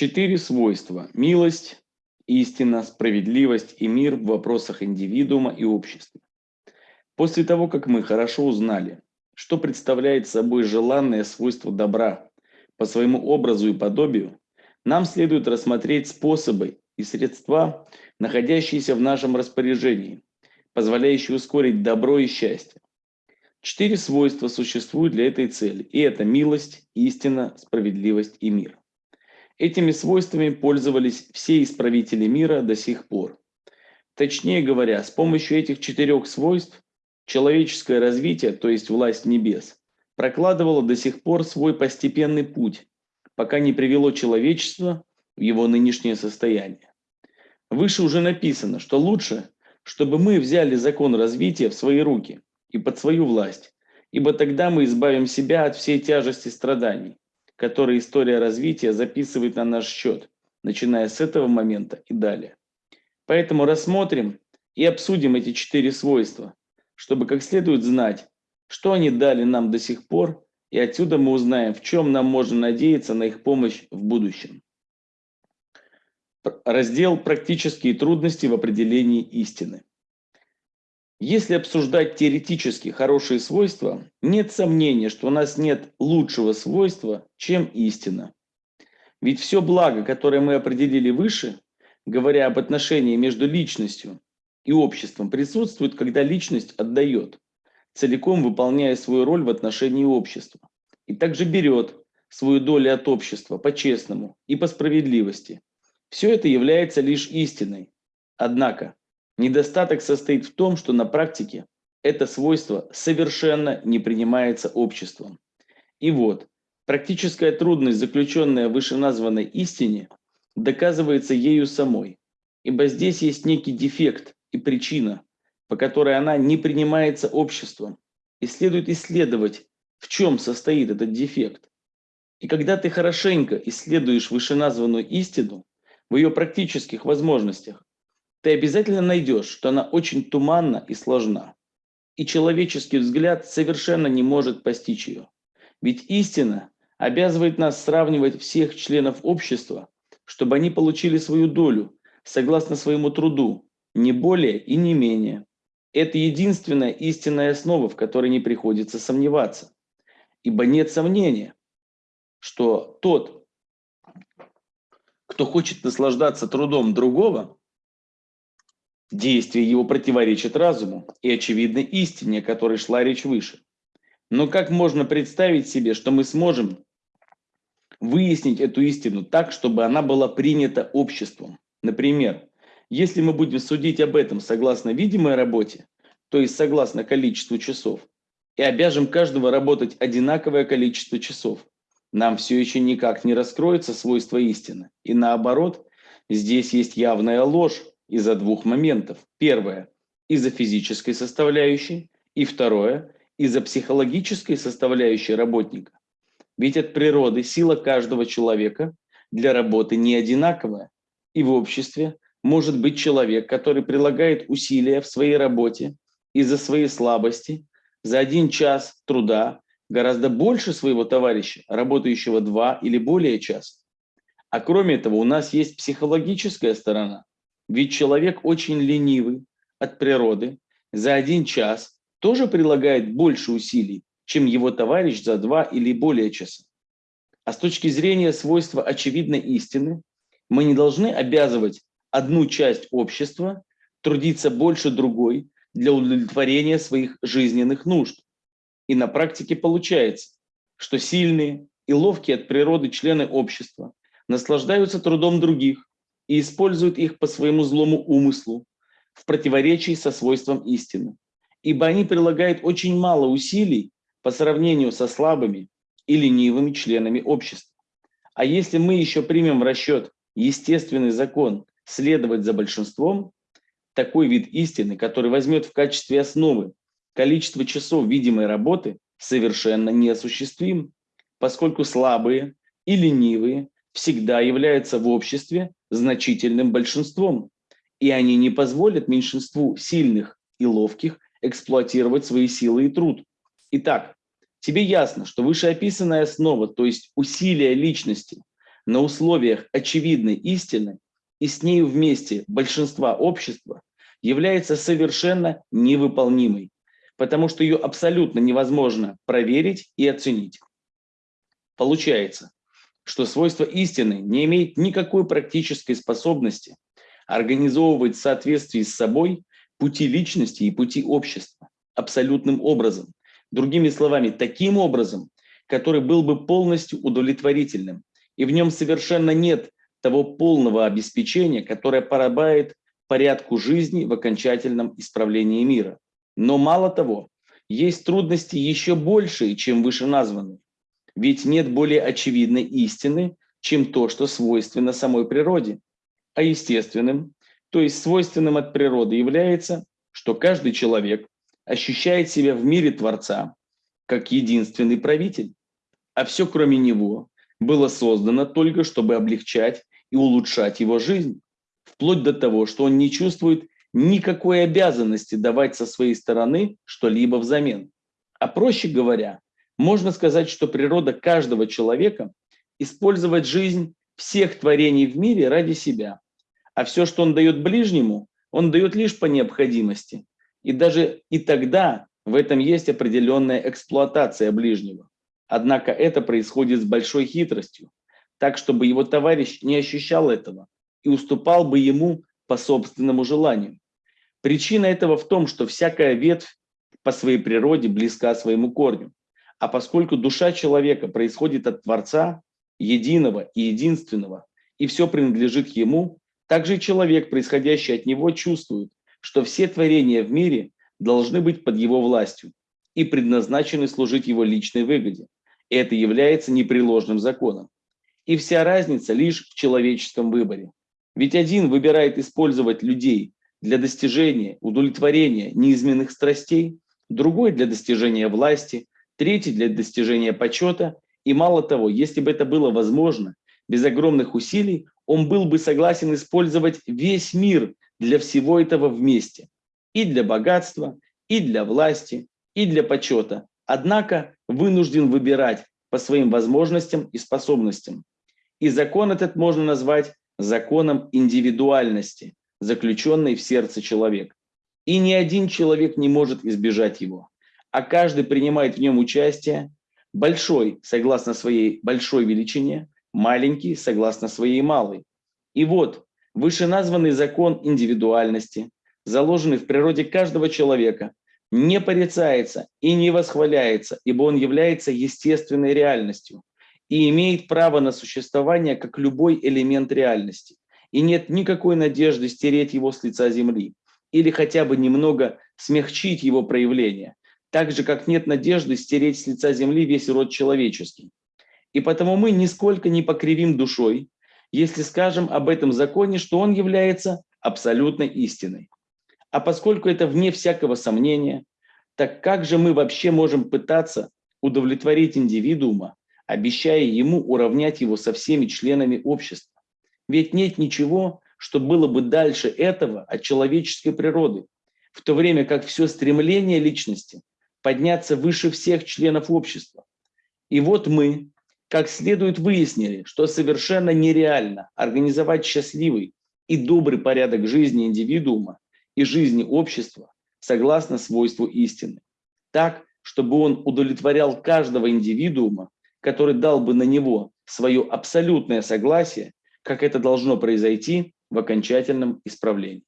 Четыре свойства – милость, истина, справедливость и мир в вопросах индивидуума и общества. После того, как мы хорошо узнали, что представляет собой желанное свойство добра по своему образу и подобию, нам следует рассмотреть способы и средства, находящиеся в нашем распоряжении, позволяющие ускорить добро и счастье. Четыре свойства существуют для этой цели, и это милость, истина, справедливость и мир. Этими свойствами пользовались все исправители мира до сих пор. Точнее говоря, с помощью этих четырех свойств человеческое развитие, то есть власть небес, прокладывало до сих пор свой постепенный путь, пока не привело человечество в его нынешнее состояние. Выше уже написано, что лучше, чтобы мы взяли закон развития в свои руки и под свою власть, ибо тогда мы избавим себя от всей тяжести страданий, которые история развития записывает на наш счет, начиная с этого момента и далее. Поэтому рассмотрим и обсудим эти четыре свойства, чтобы как следует знать, что они дали нам до сих пор, и отсюда мы узнаем, в чем нам можно надеяться на их помощь в будущем. Раздел «Практические трудности в определении истины». Если обсуждать теоретически хорошие свойства, нет сомнения, что у нас нет лучшего свойства, чем истина. Ведь все благо, которое мы определили выше, говоря об отношении между личностью и обществом, присутствует, когда личность отдает, целиком выполняя свою роль в отношении общества. И также берет свою долю от общества по-честному и по справедливости. Все это является лишь истиной. Однако, Недостаток состоит в том, что на практике это свойство совершенно не принимается обществом. И вот, практическая трудность, заключенная в вышеназванной истине, доказывается ею самой, ибо здесь есть некий дефект и причина, по которой она не принимается обществом, и следует исследовать, в чем состоит этот дефект. И когда ты хорошенько исследуешь вышеназванную истину в ее практических возможностях, ты обязательно найдешь, что она очень туманна и сложна. И человеческий взгляд совершенно не может постичь ее. Ведь истина обязывает нас сравнивать всех членов общества, чтобы они получили свою долю, согласно своему труду, не более и не менее. Это единственная истинная основа, в которой не приходится сомневаться. Ибо нет сомнения, что тот, кто хочет наслаждаться трудом другого, Действие его противоречит разуму и очевидной истине, о которой шла речь выше. Но как можно представить себе, что мы сможем выяснить эту истину так, чтобы она была принята обществом? Например, если мы будем судить об этом согласно видимой работе, то есть согласно количеству часов, и обяжем каждого работать одинаковое количество часов, нам все еще никак не раскроется свойство истины. И наоборот, здесь есть явная ложь, из-за двух моментов. Первое – из-за физической составляющей, и второе – из-за психологической составляющей работника. Ведь от природы сила каждого человека для работы не одинаковая, и в обществе может быть человек, который прилагает усилия в своей работе из-за своей слабости за один час труда гораздо больше своего товарища, работающего два или более часа. А кроме этого у нас есть психологическая сторона, ведь человек очень ленивый от природы, за один час тоже прилагает больше усилий, чем его товарищ за два или более часа. А с точки зрения свойства очевидной истины, мы не должны обязывать одну часть общества трудиться больше другой для удовлетворения своих жизненных нужд. И на практике получается, что сильные и ловкие от природы члены общества наслаждаются трудом других, и используют их по своему злому умыслу в противоречии со свойством истины. Ибо они прилагают очень мало усилий по сравнению со слабыми и ленивыми членами общества. А если мы еще примем в расчет естественный закон следовать за большинством, такой вид истины, который возьмет в качестве основы количество часов видимой работы, совершенно неосуществим, поскольку слабые и ленивые всегда являются в обществе значительным большинством, и они не позволят меньшинству сильных и ловких эксплуатировать свои силы и труд. Итак, тебе ясно, что вышеописанная основа, то есть усилия личности, на условиях очевидной истины и с нею вместе большинства общества является совершенно невыполнимой, потому что ее абсолютно невозможно проверить и оценить. Получается, что свойство истины не имеет никакой практической способности организовывать в соответствии с собой пути личности и пути общества абсолютным образом. Другими словами, таким образом, который был бы полностью удовлетворительным, и в нем совершенно нет того полного обеспечения, которое порабает порядку жизни в окончательном исправлении мира. Но мало того, есть трудности еще большие, чем вышеназванные. Ведь нет более очевидной истины, чем то, что свойственно самой природе. А естественным, то есть свойственным от природы является, что каждый человек ощущает себя в мире Творца как единственный правитель, а все кроме него было создано только, чтобы облегчать и улучшать его жизнь, вплоть до того, что он не чувствует никакой обязанности давать со своей стороны что-либо взамен. А проще говоря, можно сказать, что природа каждого человека использовать жизнь всех творений в мире ради себя, а все, что он дает ближнему, он дает лишь по необходимости. И даже и тогда в этом есть определенная эксплуатация ближнего. Однако это происходит с большой хитростью, так, чтобы его товарищ не ощущал этого и уступал бы ему по собственному желанию. Причина этого в том, что всякая ветвь по своей природе близка своему корню. А поскольку душа человека происходит от Творца, единого и единственного, и все принадлежит ему, также человек, происходящий от него, чувствует, что все творения в мире должны быть под его властью и предназначены служить его личной выгоде. Это является непреложным законом. И вся разница лишь в человеческом выборе. Ведь один выбирает использовать людей для достижения, удовлетворения неизменных страстей, другой для достижения власти, третий для достижения почета. И мало того, если бы это было возможно, без огромных усилий, он был бы согласен использовать весь мир для всего этого вместе. И для богатства, и для власти, и для почета. Однако вынужден выбирать по своим возможностям и способностям. И закон этот можно назвать законом индивидуальности, заключенной в сердце человека. И ни один человек не может избежать его, а каждый принимает в нем участие, большой, согласно своей большой величине, маленький, согласно своей малой. И вот, вышеназванный закон индивидуальности, заложенный в природе каждого человека, не порицается и не восхваляется, ибо он является естественной реальностью и имеет право на существование как любой элемент реальности. И нет никакой надежды стереть его с лица земли или хотя бы немного смягчить его проявление, так же, как нет надежды стереть с лица земли весь род человеческий. И потому мы нисколько не покривим душой, если скажем об этом законе, что он является абсолютной истиной. А поскольку это вне всякого сомнения, так как же мы вообще можем пытаться удовлетворить индивидуума, обещая ему уравнять его со всеми членами общества? Ведь нет ничего, что было бы дальше этого от человеческой природы, в то время как все стремление личности подняться выше всех членов общества. И вот мы, как следует выяснили, что совершенно нереально организовать счастливый и добрый порядок жизни индивидуума и жизни общества согласно свойству истины. Так, чтобы он удовлетворял каждого индивидуума, который дал бы на него свое абсолютное согласие, как это должно произойти в окончательном исправлении.